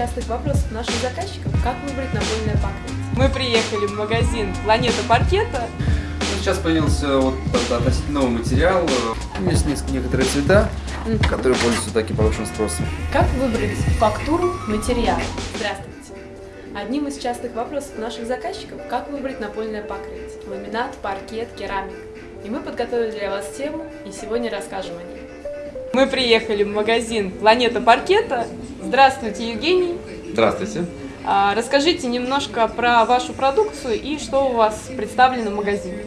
частых вопросов наших заказчиков – как выбрать напольное покрытие. Мы приехали в магазин «Планета паркета». Ну, сейчас появился вот относительно новый материал. Есть несколько, некоторые цвета, которые пользуются таким повышенным спросом. Как выбрать фактуру материала? Здравствуйте. Одним из частых вопросов наших заказчиков – как выбрать напольное покрытие – ламинат, паркет, керамика. И мы подготовили для вас тему и сегодня расскажем о ней. Мы приехали в магазин «Планета паркета». Здравствуйте, Евгений. Здравствуйте. А, расскажите немножко про вашу продукцию и что у вас представлено в магазине.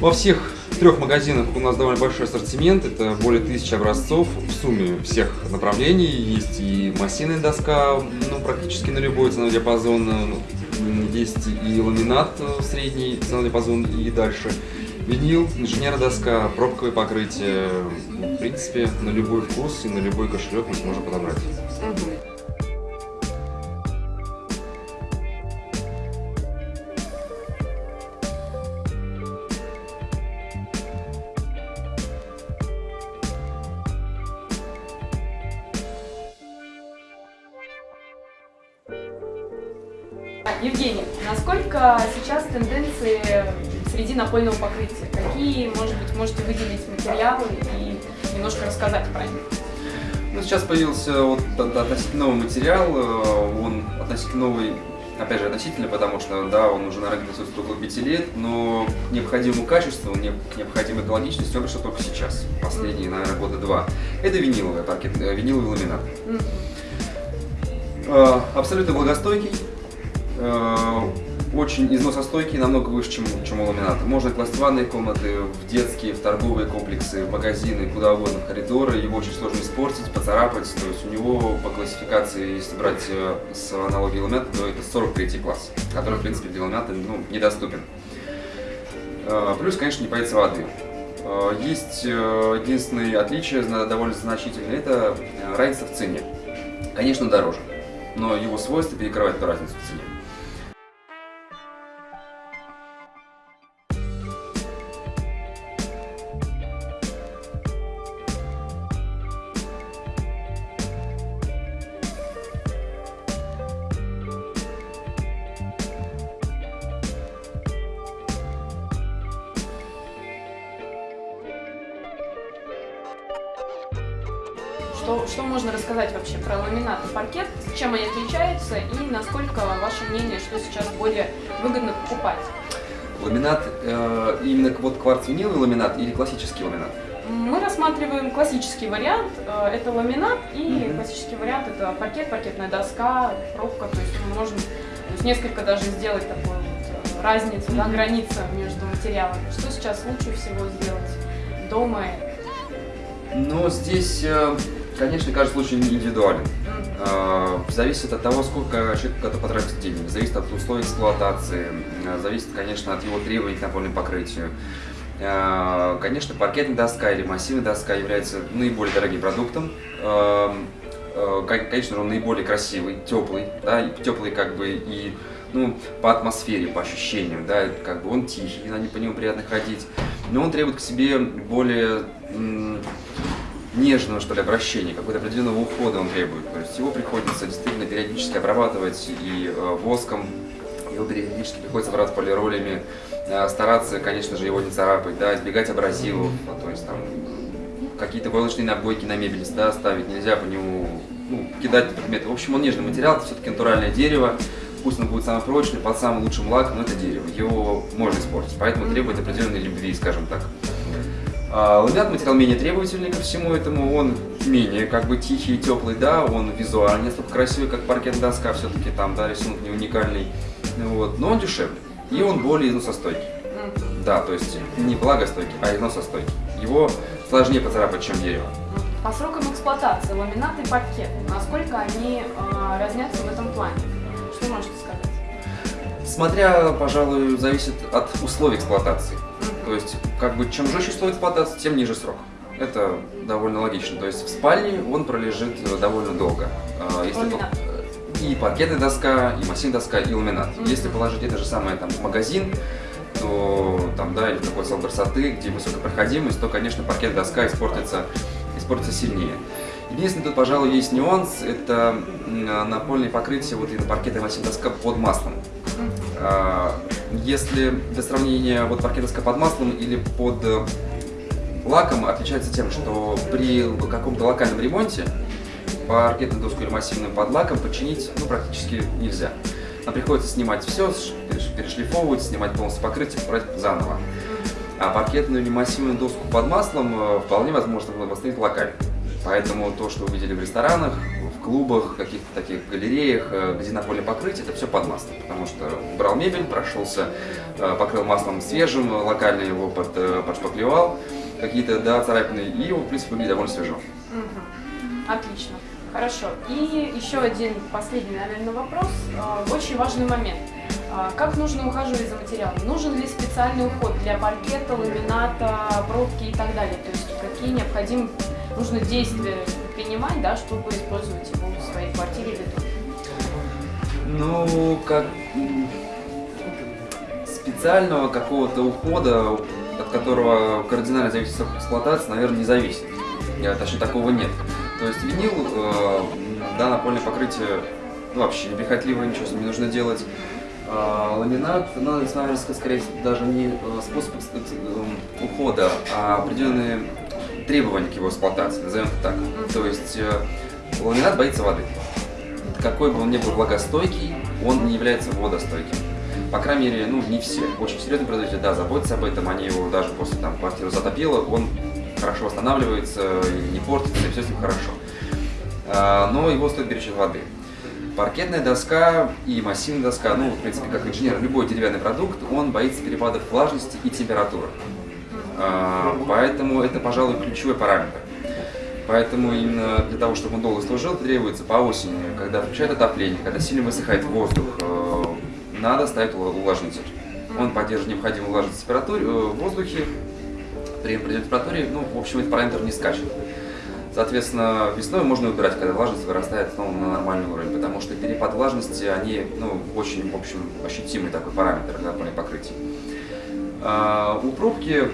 Во всех трех магазинах у нас довольно большой ассортимент, это более тысячи образцов в сумме всех направлений. Есть и массивная доска, ну, практически на любой ценовой диапазон, есть и ламинат средний ценовой диапазон и дальше. Винил, инженерная доска, пробковое покрытие, в принципе, на любой вкус и на любой кошелек мы сможем подобрать. Угу. Евгений, насколько сейчас тенденции среди напольного покрытия? Какие, может быть, можете выделить материалы и немножко рассказать про них? Ну, сейчас появился вот относительно новый материал, э, он относительно новый, опять же, относительно, потому что, да, он уже на рынке присутствует около 5 лет, но к необходимому качеству, к необходимой экологичности он пришел только сейчас, последние, наверное, года два. Это виниловый паркет, э, виниловый ламинат. Mm -hmm. Абсолютно благостойкий, Э, очень износостойкий, намного выше, чем, чем у ламината. Можно класть в ванные комнаты, в детские, в торговые комплексы, в магазины, куда угодно, в коридоры. Его очень сложно испортить, поцарапать. То есть у него по классификации, если брать э, с аналогией ламината, то это 43 класс, который, в принципе, для ламината ну, недоступен. Э, плюс, конечно, не боится воды. Есть единственное отличие, довольно значительное, это разница в цене. Конечно, дороже, но его свойства перекрывают эту разницу в цене. Что, что можно рассказать вообще про ламинат и паркет, чем они отличаются и насколько ваше мнение, что сейчас более выгодно покупать? Ламинат, э, именно вот кварц-виниловый ламинат или классический ламинат? Мы рассматриваем классический вариант, э, это ламинат, и mm -hmm. классический вариант это паркет, паркетная доска, пробка, то есть мы можем то есть несколько даже сделать такую вот э, разницу, mm -hmm. да, граница между материалами. Что сейчас лучше всего сделать дома? Ну, здесь э, Конечно, каждый случай индивидуален. А, зависит от того, сколько человек готов потратить денег, зависит от условий эксплуатации, а, зависит, конечно, от его требований к напольному покрытию. А, конечно, паркетная доска или массивная доска является наиболее дорогим продуктом. Конечно, он наиболее красивый, теплый, да, теплый как бы и ну, по атмосфере, по ощущениям, да, как бы он тихий, на по нему приятно ходить, но он требует к себе более нежного, что ли, обращения, какого-то определенного ухода он требует. То есть его приходится действительно периодически обрабатывать и э, воском, его периодически приходится брать полиролями, э, стараться, конечно же, его не царапать, да, избегать абразивов, а, то есть там какие-то войлочные набойки на мебель да, ставить, нельзя по нему ну, кидать предметы. В общем, он нежный материал, это все-таки натуральное дерево, пусть оно будет самый прочный, под самым лучшим лаком, но это дерево, его можно испортить, поэтому требует определенной любви, скажем так. А, ламинат материал менее требовательный ко всему этому, он менее как бы тихий и теплый, да, он визуально не столько красивый, как паркет доска, все-таки там, да, рисунок не уникальный, вот, но он дешевле, и он более износостойкий. Да, то есть не благостойкий, а износостойкий. Его сложнее поцарапать, чем дерево. По срокам эксплуатации ламинат и паркет, насколько они э, разнятся в этом плане? Что можете сказать? Смотря, пожалуй, зависит от условий эксплуатации. То есть, как бы, чем жестче условия эксплуатации, тем ниже срок. Это довольно логично. То есть в спальне он пролежит довольно долго. А, если и паркетная доска, и массивная доска, и ламинат. Mm -hmm. Если положить это же самое там в магазин, то там, да, или в такой салон красоты, где высокая проходимость, то, конечно, паркетная доска испортится, испортится сильнее. Единственный тут, пожалуй, есть нюанс, это м, напольное покрытие вот и на паркетной массивной доска под маслом. А, Если для сравнения вот паркет доска под маслом или под э, лаком отличается тем, что при каком-то локальном ремонте паркетную доску или массивную под лаком починить ну, практически нельзя. Нам приходится снимать все, перешлифовывать, снимать полностью покрытие, брать заново. А паркетную или массивную доску под маслом э, вполне возможно восстановить локально. Поэтому то, что вы видели в ресторанах, клубах, каких-то таких галереях, э, где напольное покрытие, это все под маслом. Потому что брал мебель, прошелся, э, покрыл маслом свежим, локально его под, э, подшпаклевал, какие-то да, царапины, и его, в принципе, выглядит довольно свежо. Мгм. Отлично. Хорошо. И еще один последний, наверное, вопрос. Очень важный момент. Как нужно ухаживать за материалом? Нужен ли специальный уход для паркета, ламината, пробки и так далее? То есть какие необходимы нужно действия принимать, да, чтобы использовать его в своей квартире или доме? Ну, как специального какого-то ухода, от которого кардинально зависит срок эксплуатации, наверное, не зависит. Я, точнее, такого нет. То есть винил, э, да, напольное покрытие, ну, вообще неприхотливое, ничего с ним не нужно делать. А, ламинат, ну, наверное, скорее даже не э, способ экс- э, ухода, а определенные требования к его эксплуатации, назовем это так. То есть э, ламинат боится воды какой бы он ни был влагостойкий, он не является водостойким. По крайней мере, ну, не все. Очень серьезные производители, да, заботятся об этом, они его даже после там квартиры затопило, он хорошо восстанавливается, не портится, и все с ним хорошо. А, Но его стоит беречь от воды. Паркетная доска и массивная доска, ну, в принципе, как инженер, любой деревянный продукт, он боится перепадов влажности и температуры. А, Поэтому это, пожалуй, ключевой параметр. Поэтому именно для того, чтобы он долго служил, требуется по осени, когда включает отопление, когда сильно высыхает воздух, э, надо ставить увлажнитель. Он поддерживает необходимую влажность температуре, э, в воздухе, при определенной температуре, ну, в общем, этот параметр не скачет. Соответственно, весной можно убирать, когда влажность вырастает снова на нормальный уровень, потому что перепад влажности, они, ну, очень, в общем, ощутимый такой параметр для напольных покрытий. А, у пробки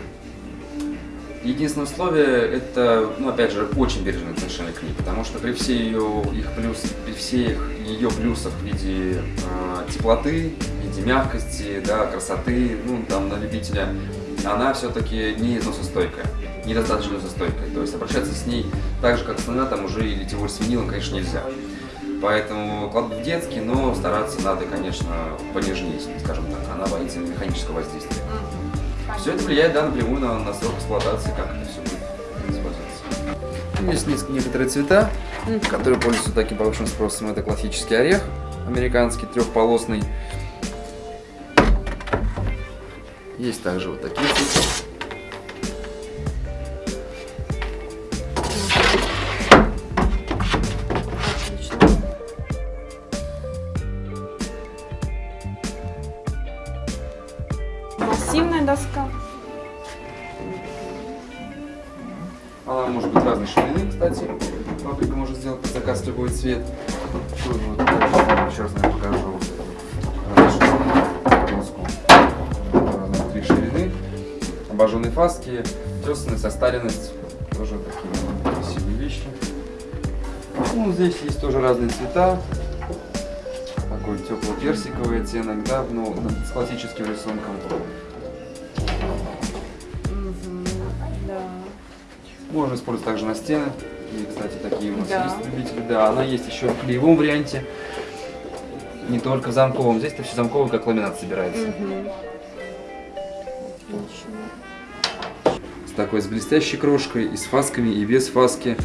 Единственное условие это, ну опять же, очень бережное отношение к ней, потому что при всей ее их плюс, при всех ее плюсах в виде э, теплоты, в виде мягкости, да, красоты, ну там на любителя, она все-таки не износостойкая, недостаточно износостойкая. То есть обращаться с ней так же, как с ламинатом уже или тем более с винилом, конечно, нельзя. Поэтому кладут в детский, но стараться надо, конечно, понежнее, скажем так. Она боится механического воздействия. Все это влияет да, напрямую на, на срок эксплуатации, как это все будет использоваться. Есть несколько- некоторые цвета, которые пользуются таким повышенным спросом. Это классический орех, американский, трехполосный. Есть также вот такие цвета. Цвет. Вот, еще раз наверное, покажу доску. Разных три ширины. Обожженные фаски, тесанная состаренность. Тоже такие красивые вещи. Ну, здесь есть тоже разные цвета. Такой тепло-персиковый оттенок, да, но с классическим рисунком. Можно использовать также на стены. И, кстати, такие у нас Да. есть любители. Да, она есть еще в клеевом варианте. Не только в замковом. Здесь-то все замковое, как ламинат собирается. Отлично. С такой, с блестящей крошкой, и с фасками, и без фаски.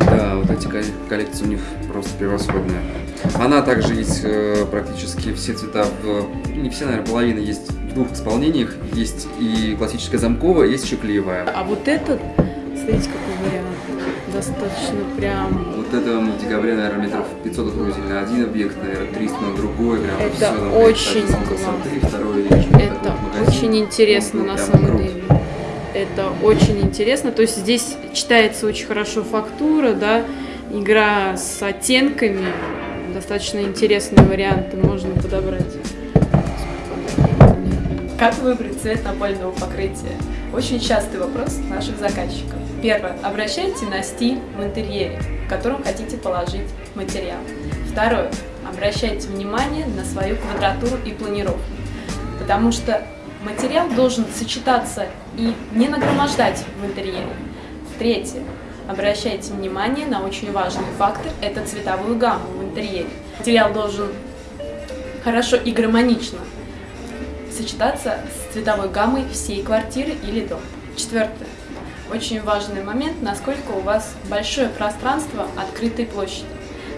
Да, вот эти ко- коллекции у них просто превосходные. Она также есть э, практически все цвета в... Не все, наверное, половина есть двух исполнениях. Есть и классическая замковая, есть еще клеевая. А вот этот, смотрите, какой вариант. Достаточно прям... Вот это в декабре, наверное, метров 500 отгрузили на один объект, наверное, 300 на другой. Прям Это всё на очень высоты, второй Это очень интересно Он на самом крут. деле. Это очень интересно. То есть здесь читается очень хорошо фактура, да, игра с оттенками. Достаточно интересные варианты можно подобрать. Как выбрать цвет напольного покрытия? Очень частый вопрос наших заказчиков. Первое. Обращайте на стиль в интерьере, в котором хотите положить материал. Второе. Обращайте внимание на свою квадратуру и планировку, потому что материал должен сочетаться и не нагромождать в интерьере. Третье. Обращайте внимание на очень важный фактор – это цветовую гамму в интерьере. Материал должен хорошо и гармонично сочетаться с цветовой гаммой всей квартиры или дома. Четвертое. Очень важный момент, насколько у вас большое пространство открытой площади,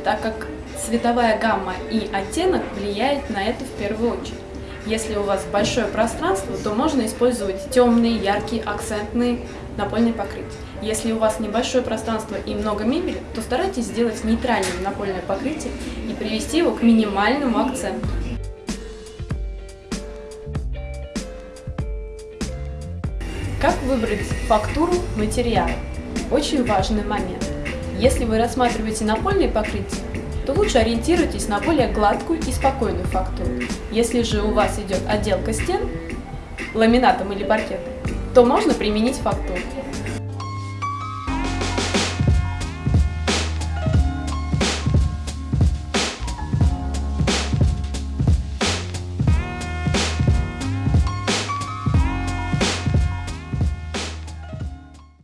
так как цветовая гамма и оттенок влияет на это в первую очередь. Если у вас большое пространство, то можно использовать темные, яркие, акцентные напольные покрытия. Если у вас небольшое пространство и много мебели, то старайтесь сделать нейтральным напольное покрытие и привести его к минимальному акценту. Как выбрать фактуру материала? Очень важный момент. Если вы рассматриваете напольные покрытия, то лучше ориентируйтесь на более гладкую и спокойную фактуру. Если же у вас идет отделка стен ламинатом или паркетом, то можно применить фактуру.